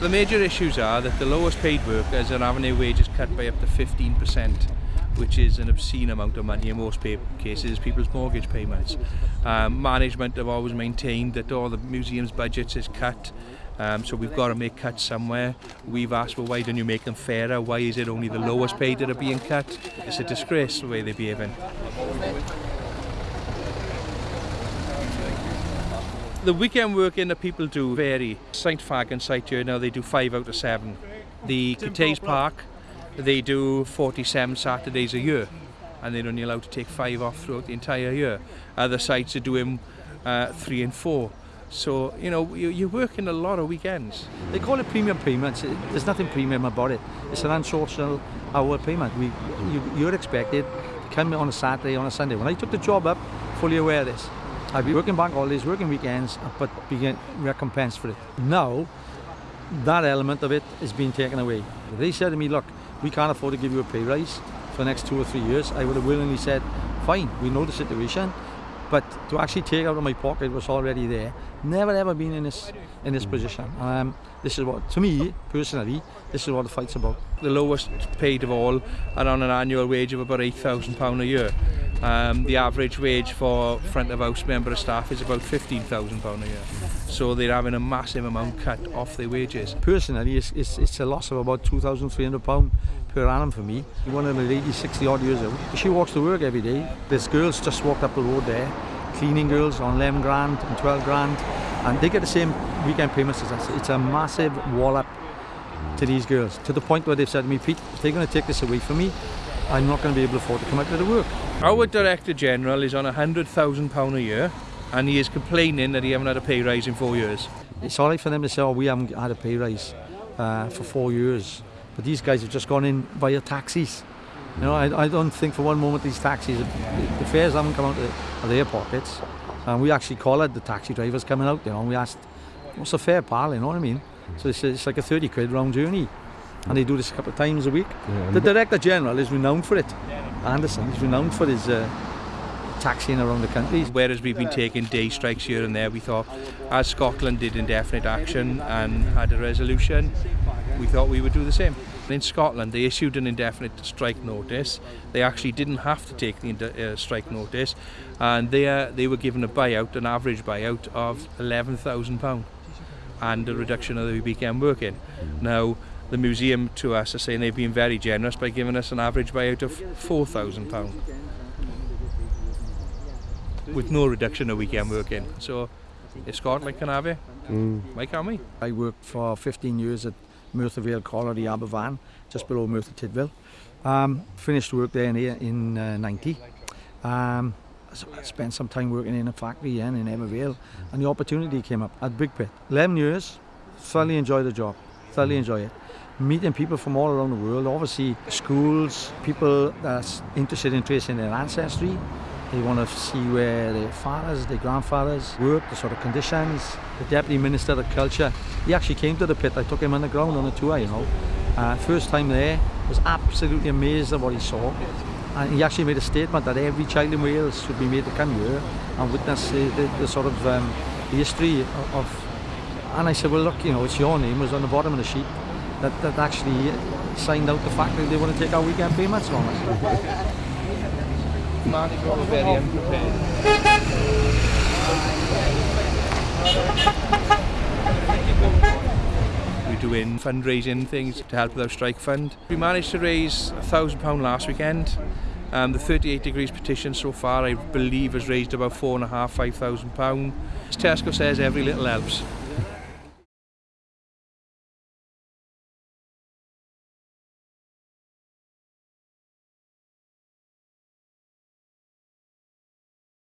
The major issues are that the lowest paid workers are having their wages cut by up to 15%, which is an obscene amount of money in most pay cases, people's mortgage payments. Um, management have always maintained that all the museum's budgets is cut, um, so we've got to make cuts somewhere. We've asked, well, why don't you make them fairer? Why is it only the lowest paid that are being cut? It's a disgrace the way they're behaving. The weekend working that people do vary. St Fagans site here now they do five out of seven. The Cathays Park they do 47 Saturdays a year and they're only allowed to take five off throughout the entire year. Other sites are doing uh, three and four. So, you know, you're working a lot of weekends. They call it premium payments. There's nothing premium about it. It's an unsocial hour payment. We, you, you're expected to come on a Saturday, on a Sunday. When I took the job up, fully aware of this, I'd be working bank holidays, working weekends, but being recompensed for it. Now, that element of it is being taken away. They said to me, look, we can't afford to give you a pay rise for the next two or three years. I would have willingly said, fine, we know the situation, but to actually take out of my pocket was already there. Never ever been in this in this position. Um, this is what, to me personally, this is what the fight's about. The lowest paid of all are on an annual wage of about £8,000 a year. Um, the average wage for front of house member of staff is about £15,000 a year. So they're having a massive amount cut off their wages. Personally, it's, it's, it's a loss of about £2,300 per annum for me. One of the ladies, 60 odd years old, she walks to work every day. There's girls just walked up the road there, cleaning girls on 11 grand and 12 grand, and they get the same weekend payments as us. It's a massive wallop to these girls, to the point where they've said to me, Pete, if they're going to take this away from me, I'm not going to be able to afford to come out to the work. Our Director General is on £100,000 a year and he is complaining that he hasn't had a pay rise in four years. It's all right for them to say, oh, we haven't had a pay rise uh, for four years. But these guys have just gone in via taxis. You know, I, I don't think for one moment these taxis, the fares haven't come out of, of their pockets. And we actually collared the taxi drivers coming out, you know, and we asked, what's the fare, pal, you know what I mean? So it's, it's like a 30 quid round journey. And they do this a couple of times a week. Yeah, the Director General is renowned for it. Anderson is renowned for his uh, taxiing around the country. Whereas we've been taking day strikes here and there, we thought, as Scotland did indefinite action and had a resolution, we thought we would do the same. In Scotland, they issued an indefinite strike notice. They actually didn't have to take the uh, strike notice, and they uh, they were given a buyout, an average buyout of eleven thousand pound, and a reduction of the weekend working. Now, the museum to us are saying they've been very generous by giving us an average buyout of four thousand pound, with no reduction of weekend working. So, if Scotland can have it, mm. why can't we? I worked for 15 years at Merthyr Vale Colliery, Aberfan, just below Merthyr Tydfil. Um, finished work there in, in uh, 90. Um, I spent some time working in a factory in Ebbw and the opportunity came up at Big Pit. 11 years, thoroughly enjoy the job, thoroughly enjoy it. Meeting people from all around the world, obviously schools, people that's interested in tracing their ancestry, they want to see where their fathers, their grandfathers worked, the sort of conditions. The Deputy Minister of Culture, he actually came to the pit. I took him on the ground on a tour, you know. Uh, first time there, was absolutely amazed at what he saw. And he actually made a statement that every child in Wales should be made to come here and witness the, the, the sort of um, history of, of, And I said, well, look, you know, it's your name was on the bottom of the sheet that, that actually signed out the fact that they want to take our weekend payments from us. Mardi Gras were very unprepared. We're doing fundraising things to help with our strike fund. We managed to raise a thousand pound last weekend. Um, the 38 degrees petition so far I believe has raised about four and a half, five thousand pound. As Tesco says, every little helps.